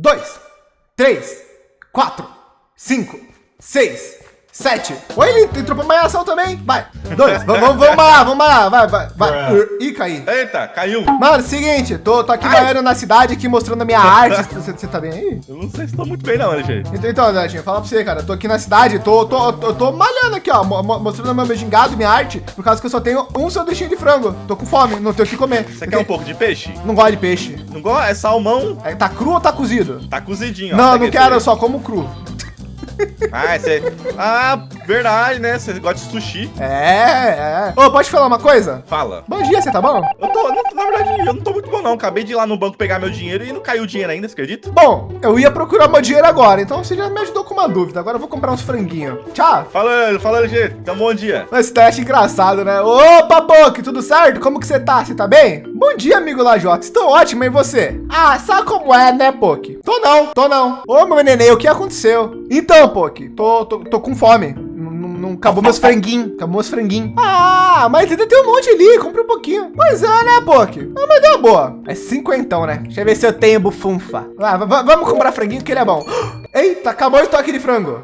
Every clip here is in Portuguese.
dois, três, quatro, cinco, seis, sete. Oi, ele entrou pra malhação também. Vai, dois, vamos, vamos, vamos lá, vamos lá, vai, vai, vai. Ih, caí. Eita, caiu. Mano, seguinte, tô, tô aqui banhando na cidade, aqui mostrando a minha arte. Você, você tá bem aí? Eu não sei se tô muito bem não, LG. Então, então Netinho, falar pra você, cara, tô aqui na cidade, tô, tô, tô, tô malhando aqui, ó, mo- mo- mostrando meu gingado, minha arte, por causa que eu só tenho um sanduichinho de frango. Tô com fome, não tenho o que comer. Você quer um pouco de peixe? Não gosto de peixe. Não gosta? É salmão. É, tá cru ou tá cozido? Tá cozidinho. ó. Não, Pega não quero, eu só como cru. Ah, você... ah, verdade, né? Você gosta de sushi. É, é. Ô, pode falar uma coisa? Fala. Bom dia, você tá bom? Eu tô, não, na verdade, eu não tô muito bom não. Acabei de ir lá no banco pegar meu dinheiro e não caiu o dinheiro ainda, você acredita? Bom, eu ia procurar meu dinheiro agora, então você já me ajudou com uma dúvida. Agora eu vou comprar uns franguinhos. Tchau. Fala, fala, LG. Então, bom dia. Esse teste engraçado, né? Opa, Poc, tudo certo? Como que você tá? Você tá bem? Bom dia, amigo Lajota. Estou ótimo, e você? Ah, sabe como é, né, Poc? Tô não, tô não. Ô, meu neném, o que aconteceu? Então, Poc, tô, tô, tô com fome. Não, acabou meus franguinhos. Acabou meus franguinhos. Ah, mas ainda tem um monte ali. Compre um pouquinho. Pois é, né, Poc? Ah, mas deu boa. É cinquentão, né? Deixa eu ver se eu tenho bufunfa. Va- va- vamos comprar franguinho que ele é bom. Eita, acabou o estoque de frango.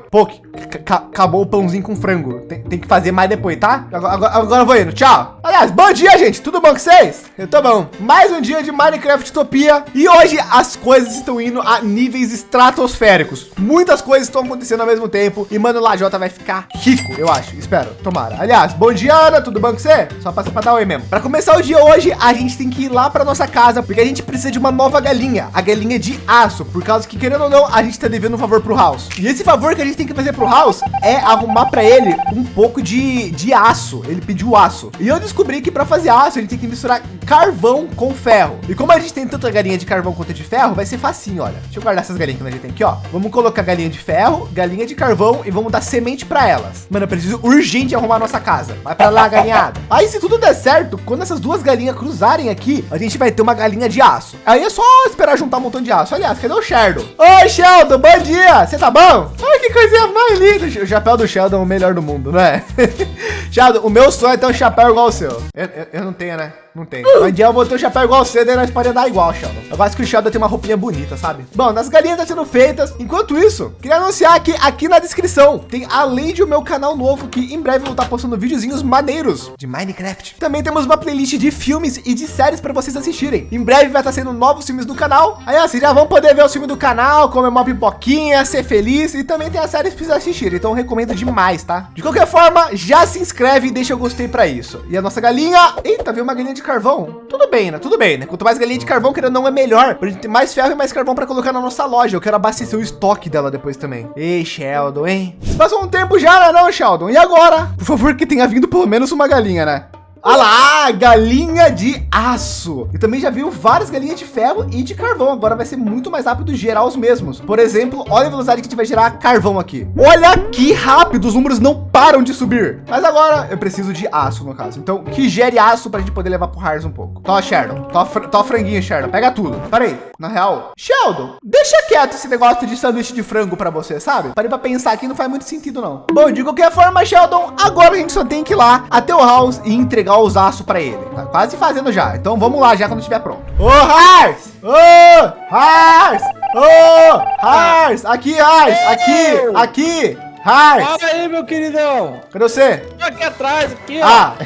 Ca- acabou o pãozinho com frango. Tem, tem que fazer mais depois, tá? Agora, agora, agora eu vou indo. Tchau. Aliás, bom dia, gente. Tudo bom com vocês? Eu tô bom. Mais um dia de Minecraft Utopia. E hoje as coisas estão indo a níveis estratosféricos. Muitas coisas estão acontecendo ao mesmo tempo. E, mano, o Lajota vai ficar rico, eu acho. Espero. Tomara. Aliás, bom dia, Ana. Tudo bom com você? Só passa pra dar oi mesmo. Pra começar o dia hoje, a gente tem que ir lá pra nossa casa. Porque a gente precisa de uma nova galinha. A galinha de aço. Por causa que, querendo ou não, a gente tá devendo um favor pro House. E esse favor que a gente tem que fazer pro House é arrumar pra ele um pouco de, de aço. Ele pediu aço. E eu descobri que pra fazer aço, gente tem que misturar carvão com ferro. E como a gente tem tanta galinha de carvão quanto de ferro, vai ser facinho, olha. Deixa eu guardar essas galinhas que a gente tem aqui, ó. Vamos colocar galinha de ferro, galinha de carvão e vamos dar semente pra elas. Mano, eu preciso urgente arrumar nossa casa. Vai pra lá, galinhada. Aí, se tudo der certo, quando essas duas galinhas cruzarem aqui, a gente vai ter uma galinha de aço. Aí é só esperar juntar um montão de aço. Aliás, cadê o Sheldon? Oi, Sheldon, bom dia. Você tá bom? Ai, que coisinha mais linda. O chapéu do Sheldon é o melhor do mundo, não é? Sheldon, o meu sonho é ter um chapéu igual o seu. Eu, eu- eu não tenho, né? Não. Um dia eu ter um chapéu igual o seu, daí nós podemos dar igual, Sheldon. Eu gosto que o Sheldon tem uma roupinha bonita, sabe? Bom, as galinhas estão sendo feitas. Enquanto isso, queria anunciar que aqui na descrição tem, além de o meu canal novo, que em breve eu vou estar postando videozinhos maneiros de Minecraft. Também temos uma playlist de filmes e de séries para vocês assistirem. Em breve vai estar sendo novos filmes do canal. Aí, vocês já vão poder ver os filmes do canal, comer uma pipoquinha, ser feliz. E também tem as séries para vocês assistirem. Então eu recomendo demais, tá? De qualquer forma, já se inscreve e deixa eu gostei para isso. E a nossa galinha. Eita, veio uma galinha de carvão. Tudo bem, né? Tudo bem, né? Quanto mais galinha de carvão, querendo não, é melhor. Pra gente ter mais ferro e mais carvão para colocar na nossa loja. Eu quero abastecer o estoque dela depois também. Ei, Sheldon, hein? Passou um tempo já, né, não, Sheldon? E agora? Por favor, que tenha vindo pelo menos uma galinha, né? Ah lá, galinha de aço. E também já viu várias galinhas de ferro e de carvão. Agora vai ser muito mais rápido gerar os mesmos. Por exemplo, olha a velocidade que a gente vai gerar carvão aqui. Olha que rápido, os números não param de subir. Mas agora eu preciso de aço, no caso. Então, que gere aço pra gente poder levar pro Hars um pouco. Tó, Sheldon. Tó, fr tó franguinho, Sheldon. Pega tudo. Parei. Na real, Sheldon, deixa quieto esse negócio de sanduíche de frango pra você, sabe? Parei pra pensar aqui, não faz muito sentido, não. Bom, de qualquer forma, Sheldon, agora a gente só tem que ir lá até o House e entregar os aços pra ele. Tá quase fazendo já. Então vamos lá já quando estiver pronto. Ô, Hars! Ô, Hars! Ô, Hars! Aqui, Hars! Aqui! Aqui! Hars! Fala aí, meu queridão. Cadê você? Tô aqui atrás, aqui, ó. Ah,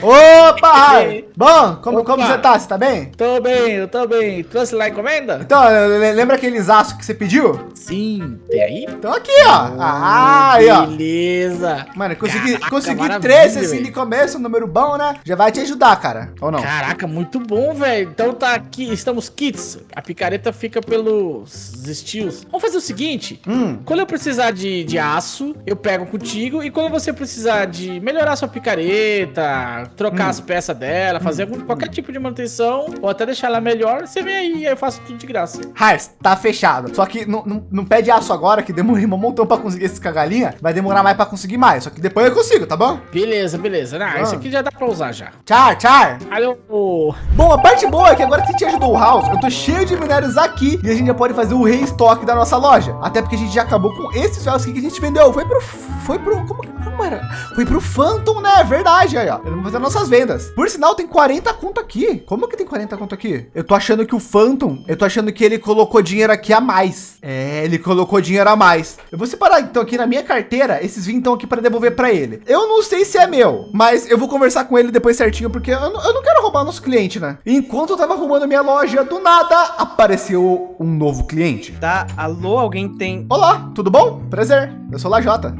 opa, Hars! Bom, como, como você tá? Você tá bem? Tô bem, eu tô bem. Trouxe lá a encomenda? Então, le- lembra aqueles aços que você pediu? Sim. Tem aí? Então aqui, ó. Ah, aí, ó. Beleza. Mano, consegui, Caraca, consegui maravilha, 13 assim de começo, um número bom, né? Já vai te ajudar, cara. Ou não? Caraca, muito bom, velho. Então tá aqui, estamos kits. A picareta fica pelos estilos. Vamos fazer o seguinte. Hum. Quando eu precisar de, de aço, eu pego contigo. E quando você precisar de melhorar sua picareta, trocar Hum. as peças dela, fazer algum- qualquer tipo de manutenção, ou até deixar ela melhor, você vem aí e eu faço tudo de graça. Hars, tá fechado. Só que não, não, não pede aço agora, que demorei um montão pra conseguir esses cagalinha. Vai demorar mais pra conseguir mais. Só que depois eu consigo, tá bom? Beleza, beleza. Ah, Ah. isso aqui já dá pra usar já. Tchau, tchau. Alô. Bom, a parte boa é que agora que a gente ajudou o House, eu tô cheio de minérios aqui e a gente já pode fazer o reestoque da nossa loja. Até porque a gente já acabou com esses ferros aqui que a gente vendeu. Foi pro. Foi pro. Como, como era? Foi pro Phantom né? É verdade, aí, ó. Vamos fazer nossas vendas. Por sinal, tem 40 conto aqui. Como que tem 40 conto aqui? Eu tô achando que o Phantom, eu tô achando que ele colocou dinheiro aqui a mais. É, ele colocou dinheiro a mais. Eu vou separar, então, aqui na minha carteira, esses 20 estão aqui para devolver para ele. Eu não sei se é meu, mas eu vou conversar com ele depois certinho, porque eu não, eu não quero roubar nosso cliente, né? Enquanto eu tava arrumando minha loja, do nada apareceu um novo cliente. Tá, alô, alguém tem... Olá, tudo bom? Prazer, eu sou Lajota.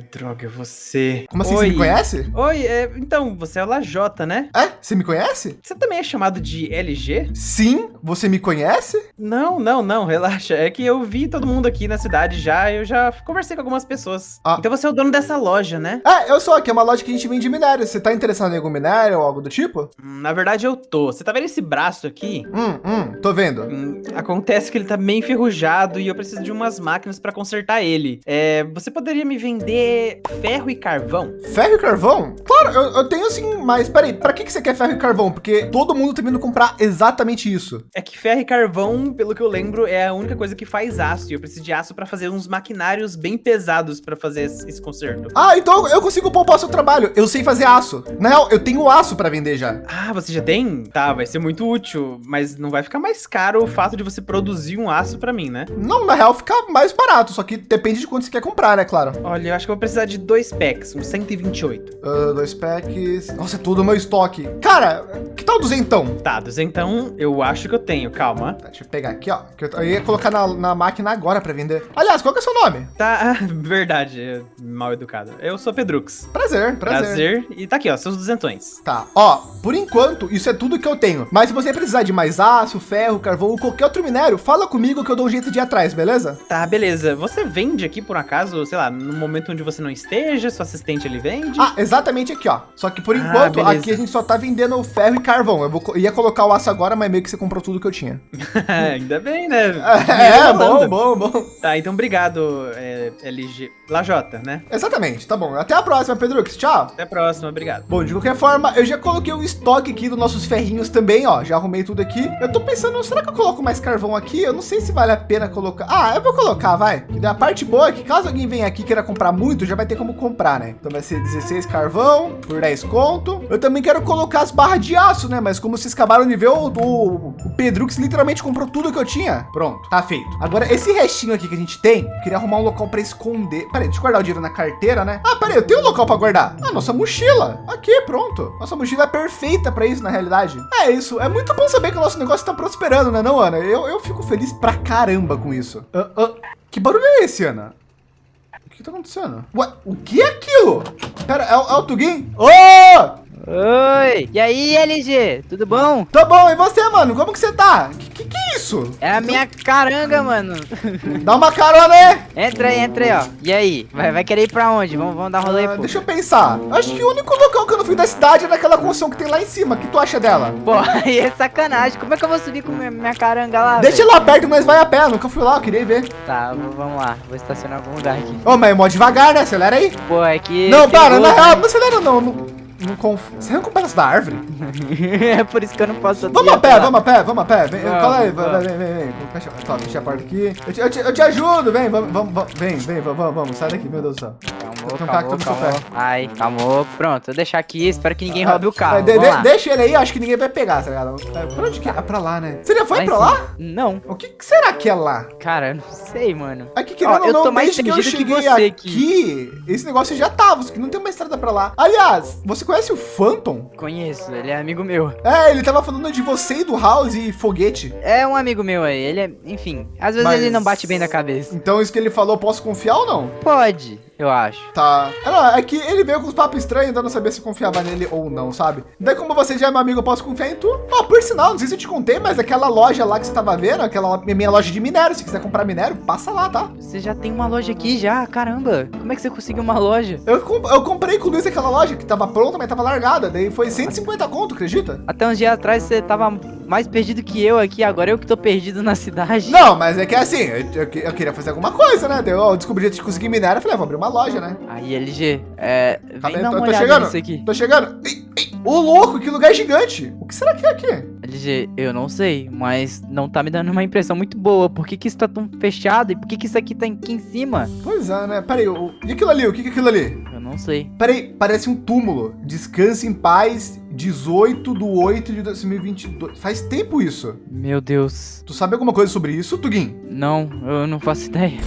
Ai, droga, você... Como assim, Oi. você me conhece? Oi, é, então, você é o Lajota, né? É, você me conhece? Você também é chamado de LG? Sim, você me conhece? Não, não, não, relaxa. É que eu vi todo mundo aqui na cidade já, eu já conversei com algumas pessoas. Ah. Então você é o dono dessa loja, né? É, eu sou aqui, é uma loja que a gente vende minério. Você tá interessado em algum minério ou algo do tipo? Hum, Na verdade eu tô. Você tá vendo esse braço aqui? Hum, hum, tô vendo. Hum, Acontece que ele tá meio enferrujado e eu preciso de umas máquinas pra consertar ele. É, você poderia me vender ferro e carvão? Ferro e carvão? Claro, eu, eu tenho sim, mas peraí, pra que, que você quer ferro e carvão? Porque todo mundo tá vindo comprar exatamente isso. É que ferro e carvão, pelo que eu lembro, é a única coisa que faz aço. E eu preciso de aço pra fazer uns maquinários bem pesados pra fazer esse esse conserto. Ah, então eu consigo poupar o seu trabalho. Eu sei fazer aço. Na real, eu tenho aço pra vender já. Ah, você já tem? Tá, vai ser muito útil, mas não vai ficar mais caro o fato de você produzir um aço pra mim, né? Não, na real fica mais barato, só que depende de quanto você quer comprar, né, claro. Olha, eu acho que eu vou precisar de dois packs, uns 128. Ah, dois packs. Nossa, é tudo meu estoque. Cara, que tal duzentão? Tá, então eu acho que eu tenho, calma. Tá, deixa eu pegar aqui, ó. Que eu, eu ia colocar na, na máquina agora pra vender. Aliás, qual que é o seu nome? Tá, verdade, é mal educado. Eu sou Pedrux. Prazer, prazer. Prazer. E tá aqui, ó, seus duzentões. Tá, ó, por enquanto, isso é tudo que eu tenho. Mas se você precisar de mais aço, ferro, carvão ou qualquer outro minério, fala comigo que eu dou um jeito de ir atrás, beleza? Tá, beleza. Você vende aqui por acaso, sei lá, no momento onde você não esteja, seu assistente ele vende? Ah, exatamente aqui, ó. Só que por Ah, enquanto, aqui a gente só tá vendendo o ferro e carvão. Eu vou, ia colocar o aço agora, mas meio que você comprou tudo que eu tinha. Ainda bem, né? É, Rolando. bom, bom, bom. Tá, então obrigado, é, LG. Lajota, né? Exatamente, tá bom. Até a próxima, Pedrux. Tchau. Até a próxima, obrigado. Bom, de qualquer forma, eu já coloquei o estoque aqui dos nossos ferrinhos também, ó. Já arrumei tudo aqui. Eu tô pensando, será que eu coloco mais carvão aqui? Eu não sei se vale a pena colocar. Ah, eu vou colocar, vai. A parte boa é que caso alguém venha aqui queira comprar muito, já vai ter como comprar, né? Então vai ser 16 carvão por 10 conto. Eu também quero colocar as barras de aço, né? Mas como vocês acabaram de ver, o, o, o Pedrux literalmente comprou tudo que eu tinha. Pronto, tá feito. Agora, esse restinho aqui que a gente tem, queria arrumar um local para esconder. Peraí, deixa eu guardar o dinheiro na carteira, né? Ah, peraí, eu tenho um local para guardar. Ah, nossa mochila. Aqui, pronto. Nossa mochila é perfeita para isso, na realidade. É isso. É muito bom saber que o nosso negócio tá prosperando, né, não, Ana? Eu, eu fico feliz pra caramba com isso. Ah, ah, que barulho é esse, Ana? Que tá acontecendo? Ué, o que é aquilo? Pera, é, o- é o Tugin? Ô! Oi! E aí, LG? Tudo bom? Tá bom, e você, mano? Como que você tá? Que isso? É a minha caranga, mano. Dá uma carona aí. Entra aí, entra aí, ó. E aí? Vai, vai querer ir pra onde? Vamos, vamos dar rolê, Ah, pô. deixa eu pensar. Acho que o único local que eu não fui da cidade é naquela construção que tem lá em cima. O que tu acha dela? Pô, aí é sacanagem. Como é que eu vou subir com minha, minha caranga lá, Deixa velho? lá perto, mas vai a pé. Nunca fui lá, eu queria ver. Tá, vamos lá. Vou estacionar em algum lugar aqui. Ô, mas é mó devagar, né? Acelera aí. Pô, é que... não, para, na real, não acelera não. Não, não conf... Você arranca um pedaço da árvore? é por isso que eu não posso Vamos a pé, lá. vamos a pé, vamos a pé. Vem, Vamos, cola aí, vamos. vem, vem, vem. Fecha, tá, fecha a porta aqui. Eu te, eu te- eu te ajudo, vem, vamos, vamos, vamos, vem, vem, vamos, vamos, sai daqui, meu Deus do céu. Calmou, Tem um cacto calmou, no seu calmou. Ai, calmou. Pronto, vou deixar aqui. Espero que ninguém roube o carro. de- de- lá. deixa ele aí, acho que ninguém vai pegar, tá ligado? Pra onde que é? É pra lá, né? Você já foi em pra lá? Não. O que, que será que é lá? Cara, eu não sei, mano. Aqui, querendo Ó, ou eu não, tô mais desde que eu perdido que cheguei você aqui, esse negócio já tava, só que não tem uma estrada pra lá. Aliás, você conhece o Phantom? Conheço, ele é amigo meu. É, ele tava falando de você e do House e foguete. É um amigo meu aí. Ele é, enfim, às vezes Mas- ele não bate bem da cabeça. Então isso que ele falou, posso confiar ou não? Pode, eu acho. Tá. É, não, é que ele veio com os papos estranhos, eu não sabia se confiava nele ou não, sabe? Daí como você já é meu amigo, eu posso confiar em tu. Ó, por sinal, não sei se eu te contei, mas aquela loja lá que você tava vendo, aquela minha loja de minério, se quiser comprar minério, passa lá, tá? Você já tem uma loja aqui já, caramba. Como é que você conseguiu uma loja? Eu, com- eu comprei com o Luiz aquela loja que tava pronta, mas tava largada. Daí foi 150 conto, acredita? Até uns dias atrás você tava mais perdido que eu aqui, agora eu que tô perdido na cidade. Não, mas é que assim, eu, eu eu queria fazer alguma coisa, né? Daí eu descobri que conseguir minério, eu falei, ah, vou abrir uma loja, né? Aí, LG, é. Calma Vem aí, dar tô, uma tô olhada chegando. nisso aqui. Tô chegando. Ei, ei. Ô, louco, que lugar gigante. O que será que é aqui? LG, eu não sei, mas não tá me dando uma impressão muito boa. Por que, que isso tá tão fechado e por que, que isso aqui tá aqui em cima? Pois é, né? Pera aí, o- e aquilo ali? O que que é aquilo ali? Eu não Não sei. Peraí, parece um túmulo. Descanse em paz, 18 de 8 de 2022. Faz tempo isso. Meu Deus. Tu sabe alguma coisa sobre isso, Tugin? Não, eu não faço ideia.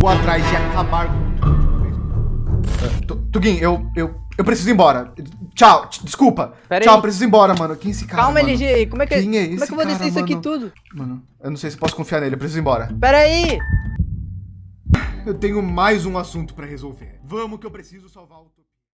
Vou atrás de acabar com tudo de uma vez. Tu- Tugin, eu, eu, eu preciso ir embora. Tchau, desculpa. Pera Tchau, aí. preciso ir embora, mano. Quem é esse cara, Calma, mano? LG, como é que, Quem é como é que eu vou descer isso aqui tudo? Mano, eu não sei se posso confiar nele, eu preciso ir embora. Pera aí! Eu tenho mais um assunto pra resolver. Vamos que eu preciso salvar o...